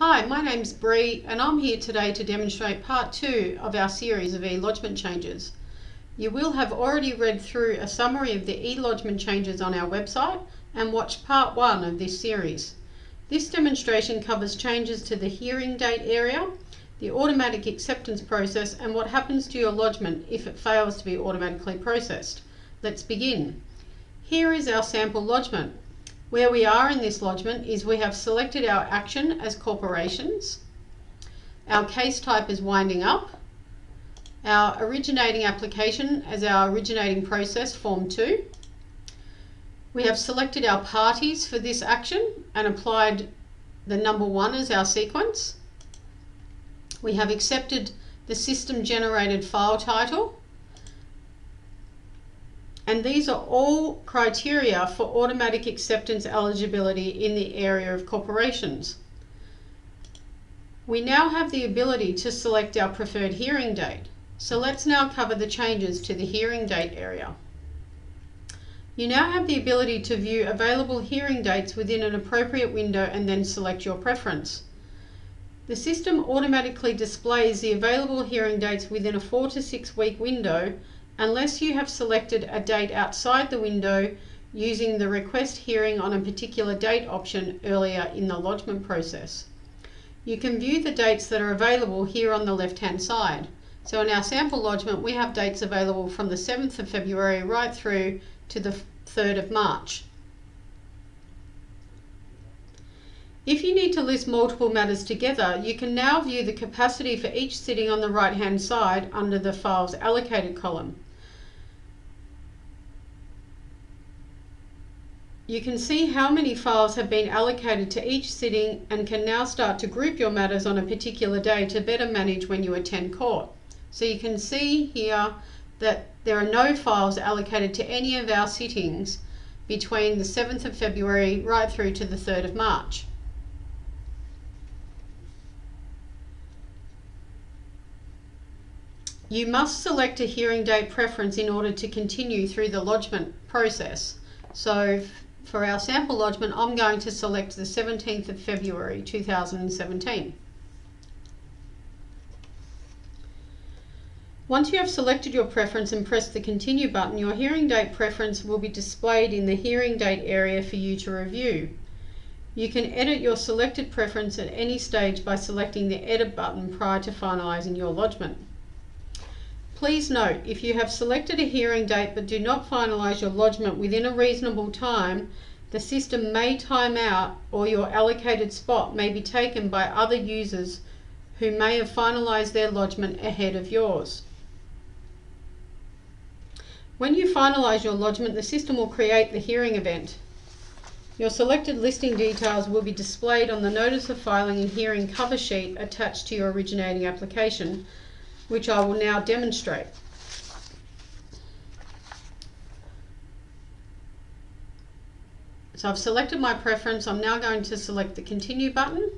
Hi, my name's Bree and I'm here today to demonstrate part two of our series of e-lodgement changes. You will have already read through a summary of the e-lodgement changes on our website and watched part one of this series. This demonstration covers changes to the hearing date area, the automatic acceptance process and what happens to your lodgement if it fails to be automatically processed. Let's begin. Here is our sample lodgement. Where we are in this lodgement is we have selected our action as corporations. Our case type is winding up. Our originating application as our originating process, Form 2. We have selected our parties for this action and applied the number 1 as our sequence. We have accepted the system generated file title and these are all criteria for automatic acceptance eligibility in the area of corporations. We now have the ability to select our preferred hearing date. So let's now cover the changes to the hearing date area. You now have the ability to view available hearing dates within an appropriate window and then select your preference. The system automatically displays the available hearing dates within a four to six week window unless you have selected a date outside the window using the request hearing on a particular date option earlier in the lodgement process. You can view the dates that are available here on the left hand side. So in our sample lodgement we have dates available from the 7th of February right through to the 3rd of March. If you need to list multiple matters together, you can now view the capacity for each sitting on the right hand side under the Files Allocated column. You can see how many files have been allocated to each sitting and can now start to group your matters on a particular day to better manage when you attend court. So you can see here that there are no files allocated to any of our sittings between the 7th of February right through to the 3rd of March. You must select a hearing date preference in order to continue through the lodgement process. So for our sample lodgement, I'm going to select the 17th of February 2017. Once you have selected your preference and pressed the continue button, your hearing date preference will be displayed in the hearing date area for you to review. You can edit your selected preference at any stage by selecting the edit button prior to finalising your lodgement. Please note, if you have selected a hearing date but do not finalise your lodgement within a reasonable time, the system may time out or your allocated spot may be taken by other users who may have finalised their lodgement ahead of yours. When you finalise your lodgement, the system will create the hearing event. Your selected listing details will be displayed on the Notice of Filing and Hearing cover sheet attached to your originating application which I will now demonstrate. So I've selected my preference. I'm now going to select the continue button.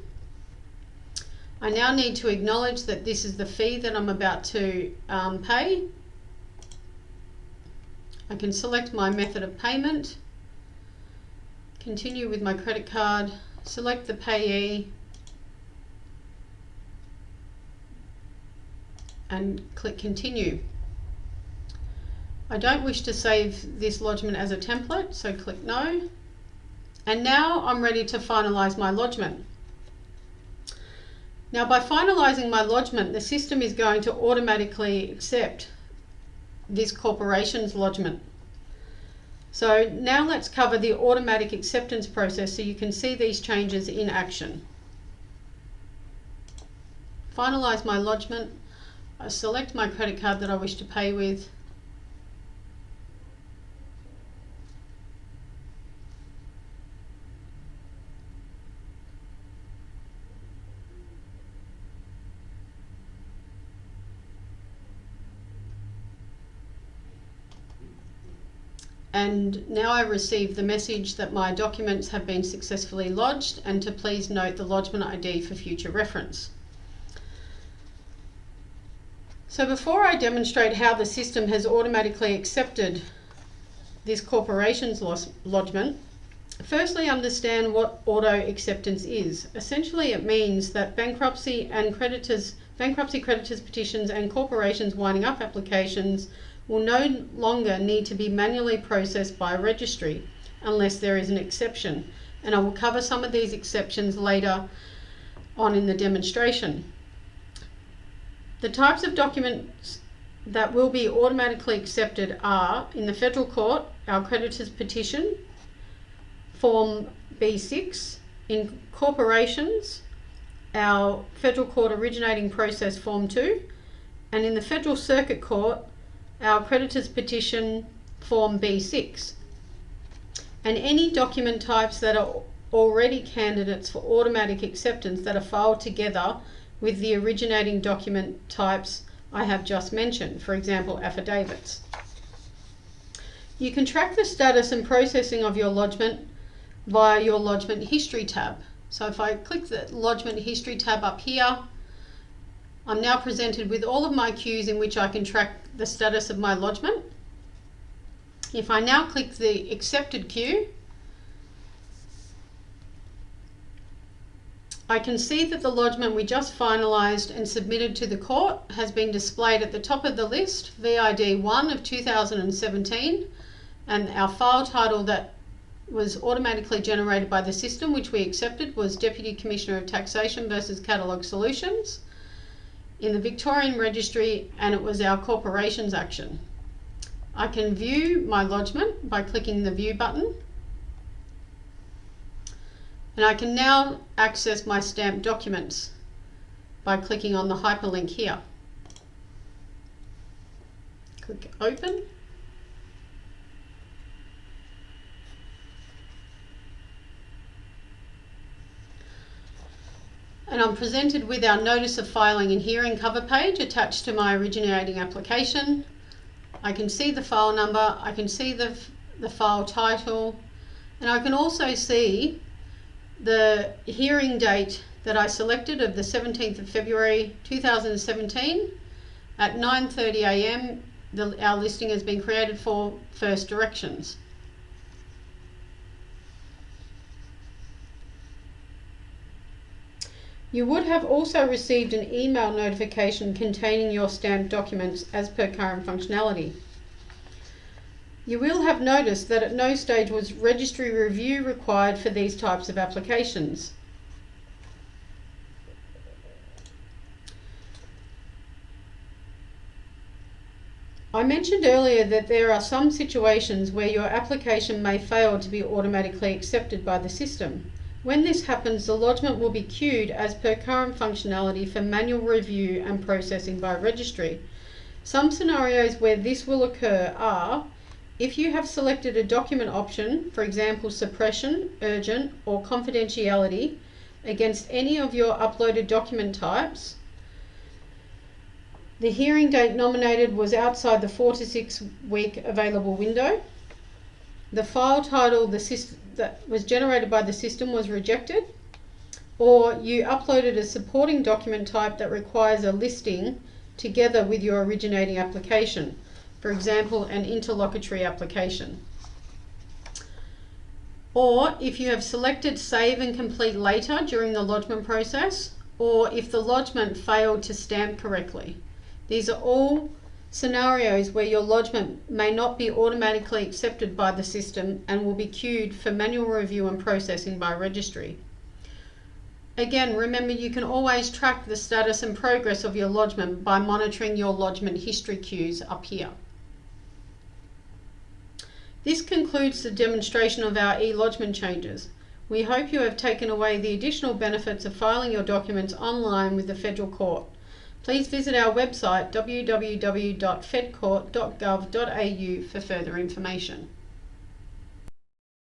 I now need to acknowledge that this is the fee that I'm about to um, pay. I can select my method of payment, continue with my credit card, select the payee, and click continue. I don't wish to save this lodgement as a template, so click no. And now I'm ready to finalise my lodgement. Now by finalising my lodgement, the system is going to automatically accept this corporation's lodgement. So now let's cover the automatic acceptance process so you can see these changes in action. Finalise my lodgement I select my credit card that I wish to pay with. and now I receive the message that my documents have been successfully lodged and to please note the lodgement ID for future reference. So before I demonstrate how the system has automatically accepted this corporation's lodgement, Firstly, understand what auto acceptance is. Essentially, it means that bankruptcy and creditors, bankruptcy creditors petitions and corporations winding up applications will no longer need to be manually processed by a registry unless there is an exception. And I will cover some of these exceptions later on in the demonstration. The types of documents that will be automatically accepted are in the federal court, our creditors petition, Form B6, in corporations, our federal court originating process Form 2, and in the federal circuit court, our creditors petition Form B6. And any document types that are already candidates for automatic acceptance that are filed together with the originating document types I have just mentioned, for example, affidavits. You can track the status and processing of your lodgement via your lodgement history tab. So if I click the lodgement history tab up here, I'm now presented with all of my queues in which I can track the status of my lodgement. If I now click the accepted queue, I can see that the lodgement we just finalised and submitted to the court has been displayed at the top of the list, VID 1 of 2017, and our file title that was automatically generated by the system, which we accepted, was Deputy Commissioner of Taxation versus Catalogue Solutions in the Victorian Registry, and it was our corporations action. I can view my lodgement by clicking the View button and I can now access my stamped documents by clicking on the hyperlink here. Click open. And I'm presented with our notice of filing and hearing cover page attached to my originating application. I can see the file number, I can see the, the file title, and I can also see the hearing date that I selected of the 17th of February 2017 at 9.30am our listing has been created for first directions. You would have also received an email notification containing your stamped documents as per current functionality. You will have noticed that at no stage was registry review required for these types of applications. I mentioned earlier that there are some situations where your application may fail to be automatically accepted by the system. When this happens, the lodgement will be queued as per current functionality for manual review and processing by registry. Some scenarios where this will occur are if you have selected a document option, for example suppression, urgent or confidentiality against any of your uploaded document types, the hearing date nominated was outside the 4 to 6 week available window. The file title the that was generated by the system was rejected or you uploaded a supporting document type that requires a listing together with your originating application for example, an interlocutory application. Or if you have selected save and complete later during the lodgement process, or if the lodgement failed to stamp correctly. These are all scenarios where your lodgement may not be automatically accepted by the system and will be queued for manual review and processing by registry. Again, remember you can always track the status and progress of your lodgement by monitoring your lodgement history queues up here. This concludes the demonstration of our e-lodgement changes. We hope you have taken away the additional benefits of filing your documents online with the Federal Court. Please visit our website www.fedcourt.gov.au for further information.